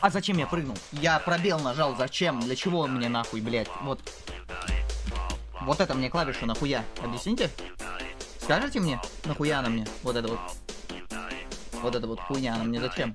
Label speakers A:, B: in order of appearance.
A: А зачем я прыгнул? Я пробел нажал, зачем? Для чего он мне нахуй, блядь? Вот. Вот это мне клавишу нахуя? Объясните? Скажите мне, нахуя она мне? Вот это вот. Вот это вот хуйня, она мне зачем?